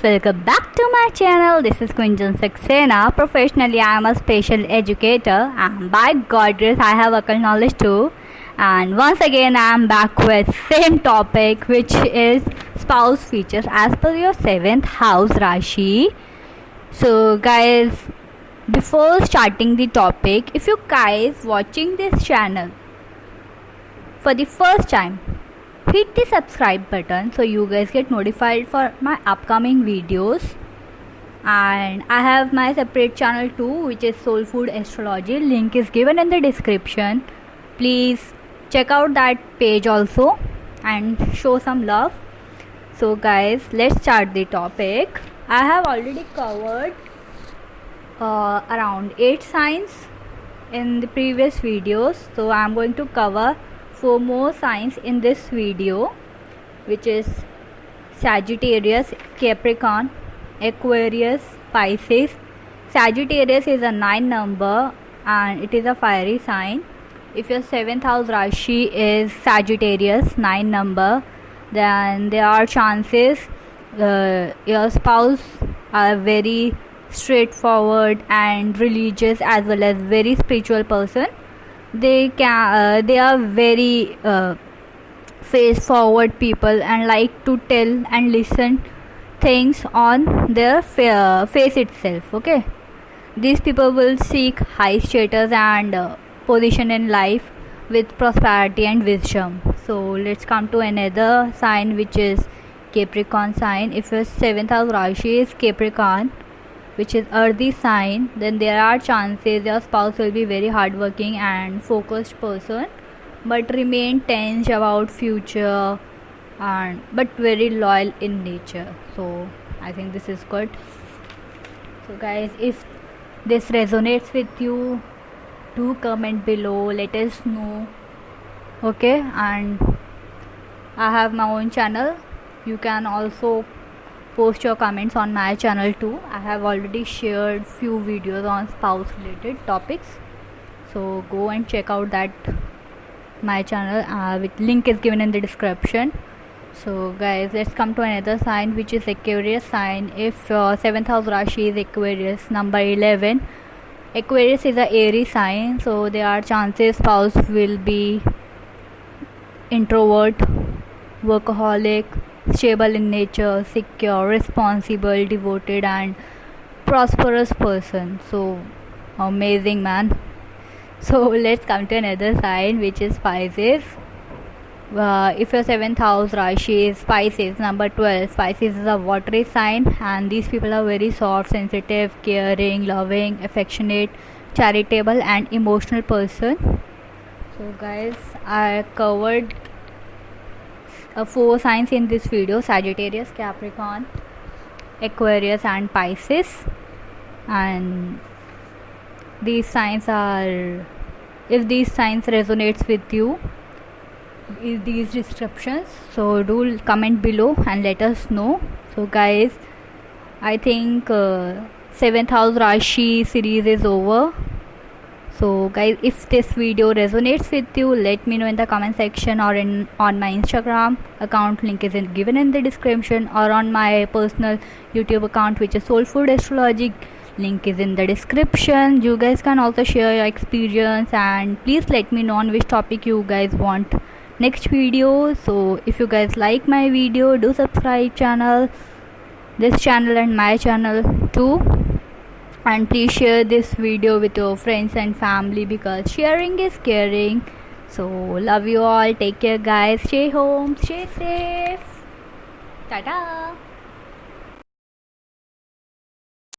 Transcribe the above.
welcome back to my channel. This is Kunjan Saxena. Professionally, I am a special educator, and by God grace, I have occult knowledge too. And once again, I am back with same topic, which is spouse features as per your seventh house Rashi. So, guys, before starting the topic, if you guys watching this channel for the first time hit the subscribe button so you guys get notified for my upcoming videos. And i have my separate channel too which is soul food astrology. Link is given in the description. Please check out that page also and show some love. So guys let's start the topic. I have already covered uh, around 8 signs in the previous videos. So i'm going to cover four more signs in this video which is Sagittarius, Capricorn, Aquarius, Pisces. Sagittarius is a 9 number and it is a fiery sign. If your 7th house Rashi is Sagittarius 9 number then there are chances uh, your spouse are very straightforward and religious as well as very spiritual person they can uh, they are very uh, face forward people and like to tell and listen things on their fa- face itself okay? These people will seek high status and uh, position in life with prosperity and wisdom. So let's come to another sign which is capricorn sign. If your seventh house rashi is capricorn which is earthy sign then there are chances your spouse will be very hardworking and focused person but remain tense about future and but very loyal in nature. So i think this is good. So guys if this resonates with you do comment below. Let us know. Okay? And i have my own channel. You can also post your comments on my channel too. I have already shared few videos on spouse related topics. So go and check out that my channel uh, with link is given in the description. So guys let's come to another sign which is aquarius sign. If uh, 7th house rashi is aquarius number 11 aquarius is a airy sign so there are chances spouse will be introvert workaholic stable in nature, secure, responsible, devoted, and prosperous person. So amazing, man. So let's come to another sign, which is Pisces. Uh, if your seventh house Rashi is Pisces, number 12, Pisces is a watery sign, and these people are very soft, sensitive, caring, loving, affectionate, charitable, and emotional person. So, guys, I covered uh, four signs in this video. Sagittarius, Capricorn, Aquarius, and Pisces. And these signs are, if these signs resonates with you, is these descriptions so do comment below and let us know. So guys i think uh, seventh house rashi series is over so guys if this video resonates with you let me know in the comment section or in on my instagram account. Link is in, given in the description or on my personal youtube account which is soul food astrology. Link is in the description. You guys can also share your experience and please let me know on which topic you guys want next video. So if you guys like my video do subscribe channel this channel and my channel too and please share this video with your friends and family because sharing is caring. So love you all. Take care guys. Stay home. Stay safe. Ta